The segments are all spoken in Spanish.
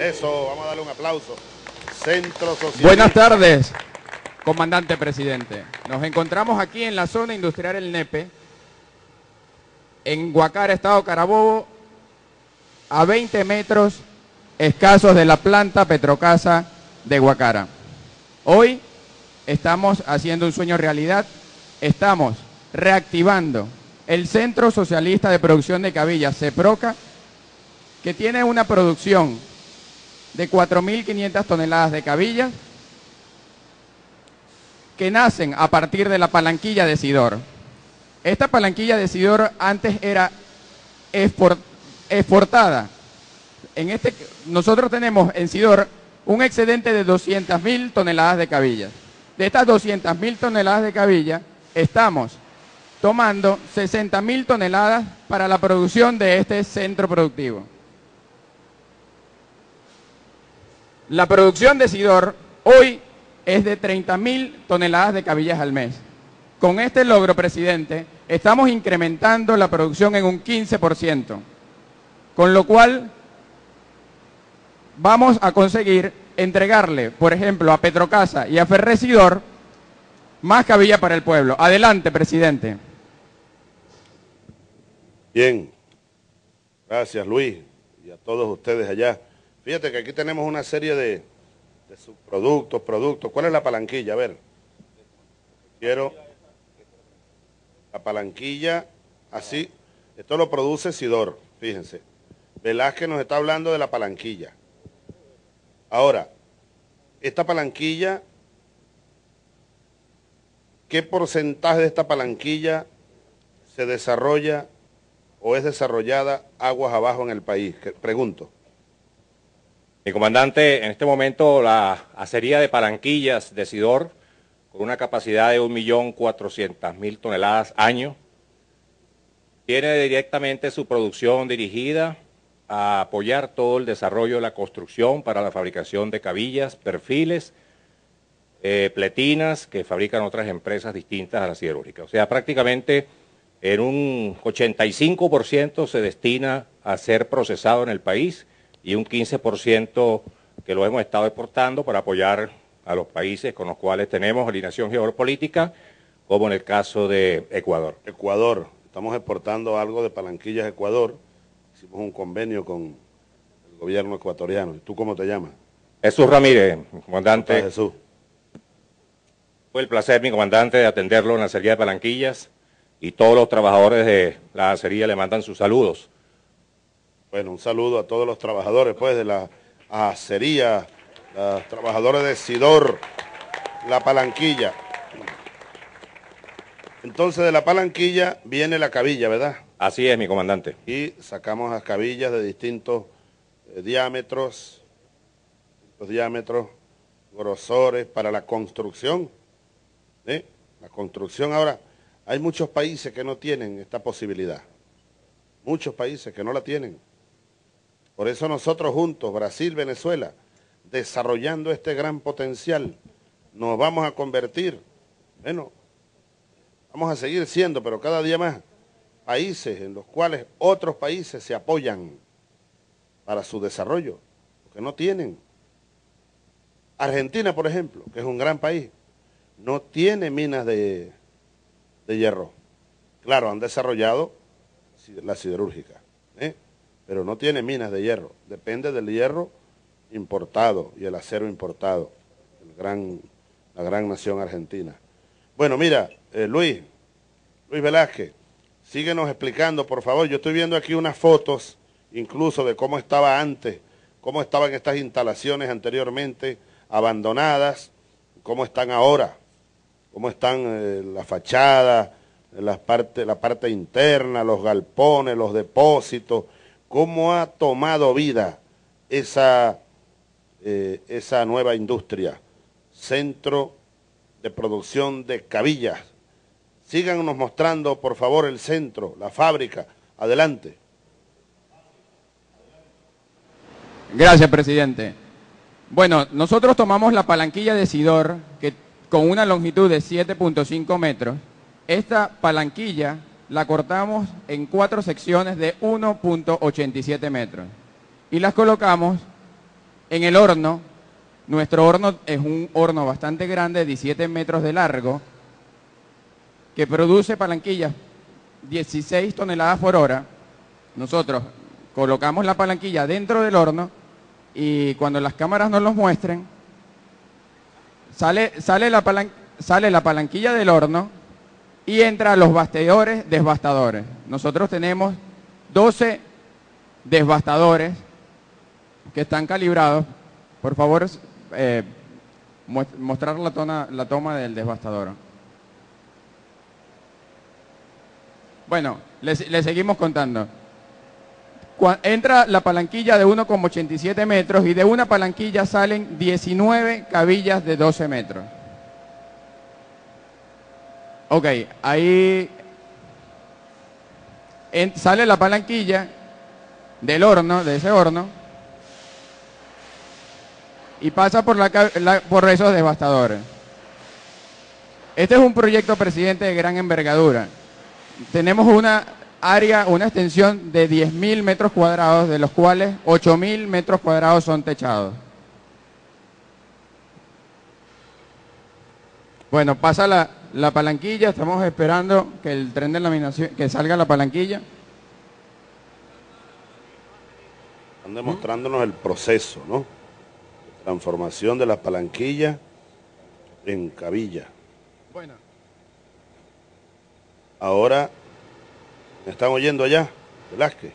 Eso, vamos a darle un aplauso. Centro Social. Buenas tardes, comandante presidente. Nos encontramos aquí en la zona industrial El Nepe, en Guacara, Estado Carabobo, a 20 metros escasos de la planta Petrocasa de Guacara. Hoy estamos haciendo un sueño realidad, estamos reactivando el Centro Socialista de Producción de Cabillas, CEPROCA, que tiene una producción de 4.500 toneladas de cabillas que nacen a partir de la palanquilla de Sidor. Esta palanquilla de Sidor antes era exportada. En este, nosotros tenemos en Sidor un excedente de 200.000 toneladas de cabillas. De estas 200.000 toneladas de cabillas, estamos tomando 60.000 toneladas para la producción de este centro productivo. La producción de Sidor hoy es de 30.000 toneladas de cabillas al mes. Con este logro, presidente, estamos incrementando la producción en un 15%, con lo cual vamos a conseguir entregarle, por ejemplo, a Petrocasa y a Ferresidor más cabilla para el pueblo. Adelante, presidente. Bien, gracias Luis y a todos ustedes allá. Fíjate que aquí tenemos una serie de, subproductos, productos. ¿Cuál es la palanquilla? A ver, quiero la palanquilla, así, esto lo produce Sidor, fíjense. Velázquez nos está hablando de la palanquilla. Ahora, esta palanquilla, ¿qué porcentaje de esta palanquilla se desarrolla o es desarrollada aguas abajo en el país? Pregunto. Mi comandante, en este momento la acería de Palanquillas de Sidor, con una capacidad de 1.400.000 toneladas año, tiene directamente su producción dirigida a apoyar todo el desarrollo de la construcción para la fabricación de cabillas, perfiles, eh, pletinas que fabrican otras empresas distintas a la siderúrgica. O sea, prácticamente en un 85% se destina a ser procesado en el país y un 15% que lo hemos estado exportando para apoyar a los países con los cuales tenemos alineación geopolítica, como en el caso de Ecuador. Ecuador, estamos exportando algo de palanquillas a Ecuador, hicimos un convenio con el gobierno ecuatoriano. ¿Tú cómo te llamas? Jesús Ramírez, comandante. Jesús. Fue el placer, mi comandante, de atenderlo en la acería de Palanquillas y todos los trabajadores de la acería le mandan sus saludos. Bueno, un saludo a todos los trabajadores pues de la acería, los trabajadores de Sidor, la palanquilla. Entonces de la palanquilla viene la cabilla, ¿verdad? Así es, mi comandante. Y sacamos las cabillas de distintos eh, diámetros, los diámetros, grosores para la construcción. ¿eh? La construcción ahora, hay muchos países que no tienen esta posibilidad. Muchos países que no la tienen. Por eso nosotros juntos, Brasil, Venezuela, desarrollando este gran potencial, nos vamos a convertir, bueno, vamos a seguir siendo, pero cada día más, países en los cuales otros países se apoyan para su desarrollo, porque no tienen. Argentina, por ejemplo, que es un gran país, no tiene minas de, de hierro. Claro, han desarrollado la siderúrgica. Pero no tiene minas de hierro. Depende del hierro importado y el acero importado, la gran nación argentina. Bueno, mira, eh, Luis, Luis Velázquez, Síguenos explicando, por favor. Yo estoy viendo aquí unas fotos, incluso de cómo estaba antes, cómo estaban estas instalaciones anteriormente abandonadas, cómo están ahora, cómo están eh, la fachada, la parte interna, los galpones, los depósitos, cómo ha tomado vida esa, eh, esa nueva industria, centro de producción de cabillas Síganos mostrando, por favor, el centro, la fábrica. Adelante. Gracias, presidente. Bueno, nosotros tomamos la palanquilla de Sidor, que con una longitud de 7.5 metros. Esta palanquilla la cortamos en cuatro secciones de 1.87 metros y las colocamos En el horno, nuestro horno es un horno bastante grande, 17 metros de largo, que produce palanquillas 16 toneladas por hora. Nosotros colocamos la palanquilla dentro del horno y cuando las cámaras nos los muestren, sale, sale, la, sale la palanquilla del horno y entra los bastidores desbastadores. Nosotros tenemos 12 desbastadores que están calibrados. Por favor, eh, mostrar la, la toma del desbastador. Bueno, le, seguimos contando. entra la palanquilla de 1,87 metros y de una palanquilla salen 19 cabillas de 12 metros. Ok, ahí sale la palanquilla del horno, de ese horno, y pasa por, la, por esos devastadores. Este es un proyecto, presidente, de gran envergadura. Tenemos una área, una extensión de 10.000 metros cuadrados, de los cuales 8.000 metros cuadrados son techados. Bueno, pasa la, la palanquilla, estamos esperando que el tren de laminación, que salga la palanquilla. Están demostrándonos el proceso, ¿no? Transformación de la palanquilla en cabilla. Bueno. Ahora, ¿me están oyendo allá? Velázquez.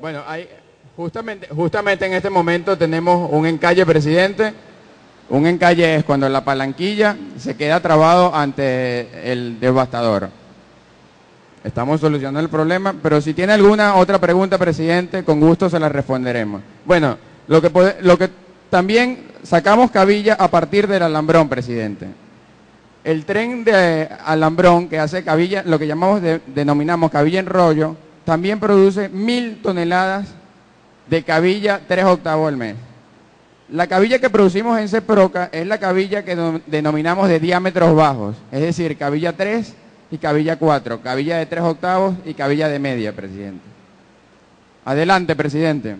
Bueno, hay, justamente, justamente en este momento tenemos un encalle presidente un encalle es cuando la palanquilla se queda trabado ante el devastador. Estamos solucionando el problema, pero si tiene alguna otra pregunta, presidente, con gusto se la responderemos. Bueno, lo que, también sacamos cabilla a partir del alambrón, presidente. El tren de alambrón que hace cabilla, lo que llamamos denominamos cabilla en rollo, también produce mil toneladas de cabilla tres octavos al mes. La cabilla que producimos en CEPROCA es la cabilla que denominamos de diámetros bajos, es decir, cabilla 3 y cabilla 4, cabilla de 3 octavos y cabilla de media, presidente. Adelante, presidente.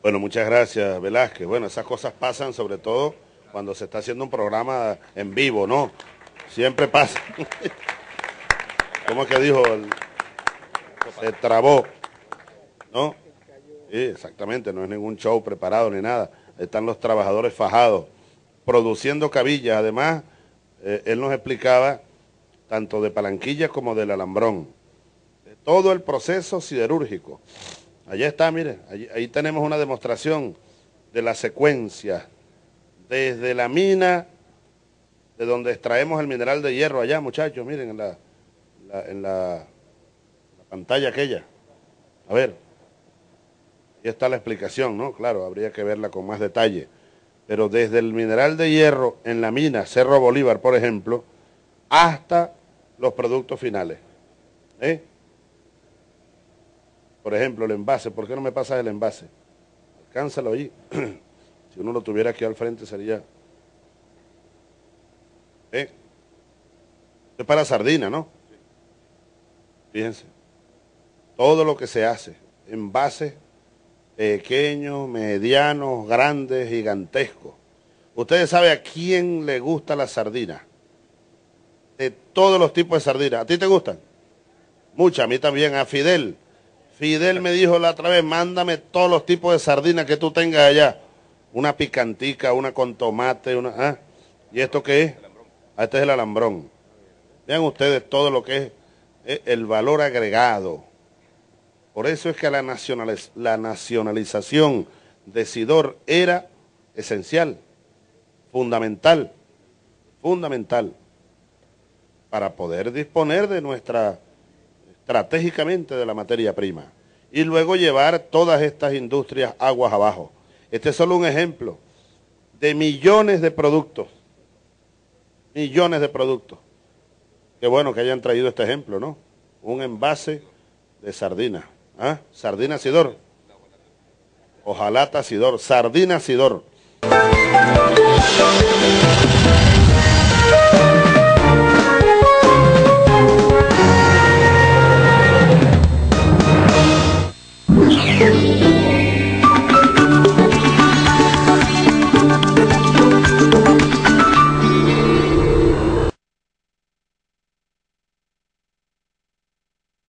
Bueno, muchas gracias, Velázquez. Bueno, esas cosas pasan sobre todo cuando se está haciendo un programa en vivo, ¿no? Siempre pasa. ¿Cómo es que dijo? Se trabó, ¿no? Sí, exactamente, no es ningún show preparado ni nada. Están los trabajadores fajados, produciendo cabillas. Además, eh, él nos explicaba tanto de palanquillas como del alambrón. todo el proceso siderúrgico. Allá está, mire, ahí tenemos una demostración de la secuencia, desde la mina, de donde extraemos el mineral de hierro allá, muchachos, miren en la, en la pantalla aquella. A ver, y está la explicación, ¿no? Claro, habría que verla con más detalle. Pero desde el mineral de hierro en la mina Cerro Bolívar, por ejemplo, hasta los productos finales. ¿Eh? Por ejemplo, el envase. ¿Por qué no me pasas el envase? Alcánzalo ahí. si uno lo tuviera aquí al frente sería... ¿Eh? Es para sardina, ¿no? Fíjense. Todo lo que se hace, envase pequeños, medianos, grandes, gigantescos. Ustedes saben a quién le gusta la sardina. De todos los tipos de sardina. ¿A ti te gustan? Muchas, a mí también. A Fidel. Fidel me dijo la otra vez, mándame todos los tipos de sardina que tú tengas allá. Una picantica, una con tomate, una... ¿ah? ¿Y esto qué es? Ah, este es el alambrón. Vean ustedes todo lo que es eh, el valor agregado por eso es que la, nacionalización de Sidor era esencial, fundamental, fundamental, para poder disponer de nuestra, estratégicamente de la materia prima, y luego llevar todas estas industrias aguas abajo. Este es solo un ejemplo de millones de productos, millones de productos. Qué bueno que hayan traído este ejemplo, ¿no? Un envase de sardina. ¿Ah? Sardina Sidor. Ojalá Sidor. Sardina Sidor.